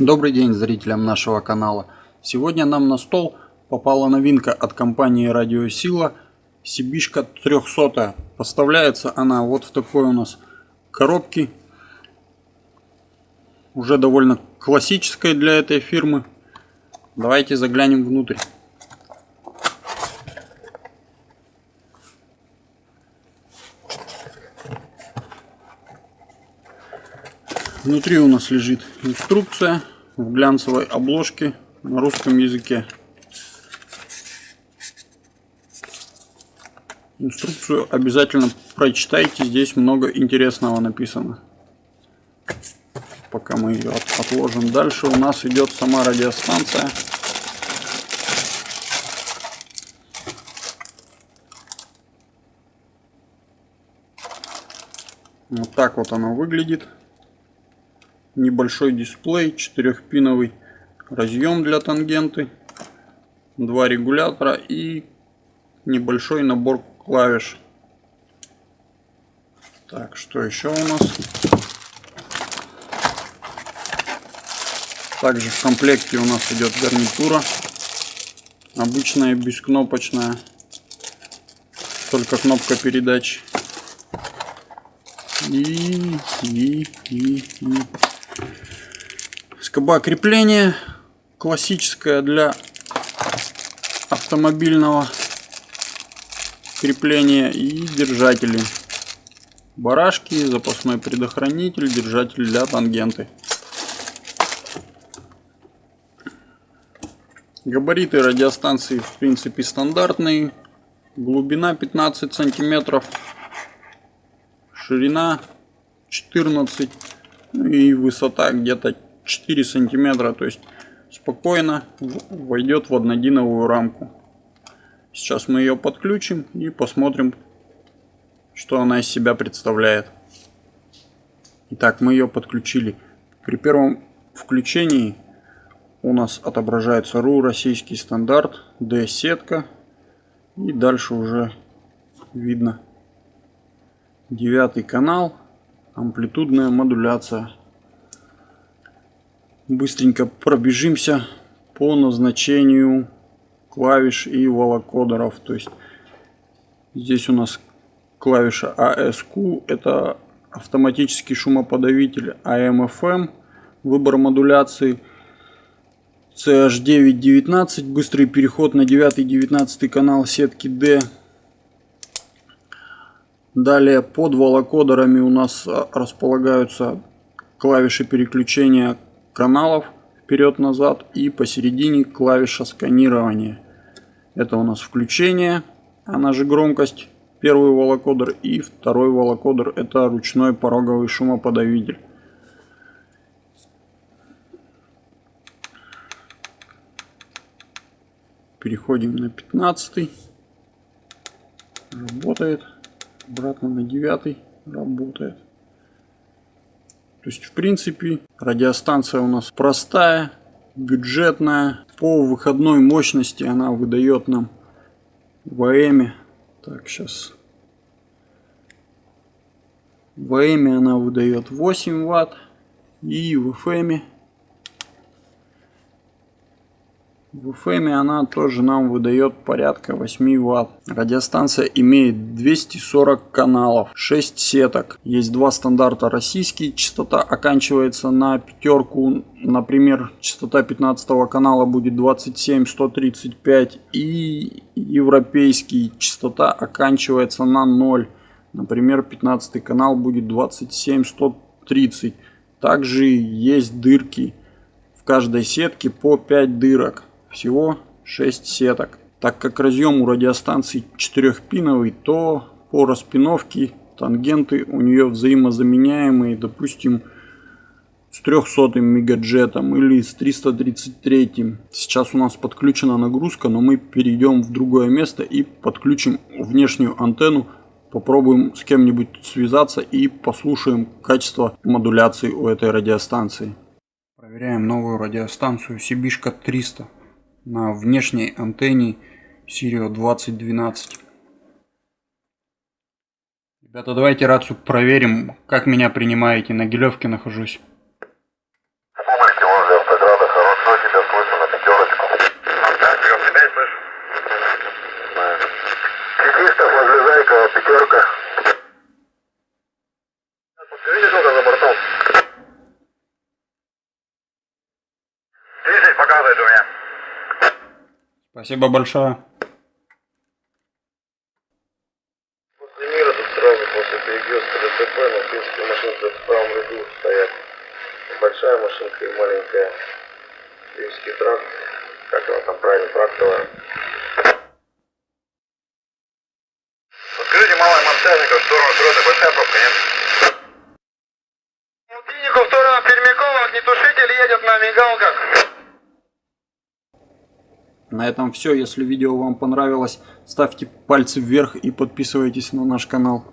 Добрый день зрителям нашего канала. Сегодня нам на стол попала новинка от компании Радиосила Сибишка 300. Поставляется она вот в такой у нас коробке. Уже довольно классической для этой фирмы. Давайте заглянем внутрь. Внутри у нас лежит инструкция в глянцевой обложке на русском языке. Инструкцию обязательно прочитайте, здесь много интересного написано. Пока мы ее отложим дальше, у нас идет сама радиостанция. Вот так вот она выглядит небольшой дисплей, 4-пиновый разъем для тангенты, два регулятора и небольшой набор клавиш. Так, что еще у нас? Также в комплекте у нас идет гарнитура. Обычная бескнопочная. Только кнопка передач. И, и, и, и. Скоба крепления классическая для автомобильного крепления и держатели. Барашки, запасной предохранитель, держатель для тангенты. Габариты радиостанции в принципе стандартные. Глубина 15 сантиметров. Ширина 14 и высота где-то 4 сантиметра, то есть спокойно войдет в однодиновую рамку. Сейчас мы ее подключим и посмотрим, что она из себя представляет. Итак, мы ее подключили. При первом включении у нас отображается РУ российский стандарт, D-сетка. И дальше уже видно девятый канал, амплитудная модуляция быстренько пробежимся по назначению клавиш и волокодеров. То есть здесь у нас клавиша ASQ, это автоматический шумоподавитель AM-FM, выбор модуляции CH919, быстрый переход на 9-19 канал сетки D. Далее под волокодерами у нас располагаются клавиши переключения каналов вперед-назад и посередине клавиша сканирования. Это у нас включение, она же громкость, первый волокодер и второй волокодер это ручной пороговый шумоподавитель. Переходим на 15. Работает. Обратно на 9. Работает. То есть, в принципе, радиостанция у нас простая, бюджетная. По выходной мощности она выдает нам в АМ. Так, сейчас. В АМ она выдает 8 ватт. И в FM В FM она тоже нам выдает порядка 8 Вт. Радиостанция имеет 240 каналов, 6 сеток. Есть два стандарта российский, частота оканчивается на пятерку. Например, частота 15 канала будет 27-135 и европейский частота оканчивается на 0. Например, 15 канал будет 27-130. Также есть дырки в каждой сетке по 5 дырок. Всего 6 сеток. Так как разъем у радиостанции 4-пиновый, то по распиновке тангенты у нее взаимозаменяемые, допустим, с 300 мегаджетом или с 333. Сейчас у нас подключена нагрузка, но мы перейдем в другое место и подключим внешнюю антенну. Попробуем с кем-нибудь связаться и послушаем качество модуляции у этой радиостанции. Проверяем новую радиостанцию Сибишка 300 на внешней антенне Сирио 2012. Ребята, давайте рацию проверим, как меня принимаете. На гелевке нахожусь. Пятерка. Подскажите, что за бортом? Спасибо большое. После мира тут сразу после перекрестка ДТП, но в принципе машинки в правом ряду стоят. Большая машинка и маленькая. Киевский тракт. Как его там правильно, трактовая. Подскажите, малая Монтажников, в сторону Шрота, большая пробка, нет? Клинику в сторону Пермякова, огнетушитель едет на мигалках. На этом все. Если видео вам понравилось, ставьте пальцы вверх и подписывайтесь на наш канал.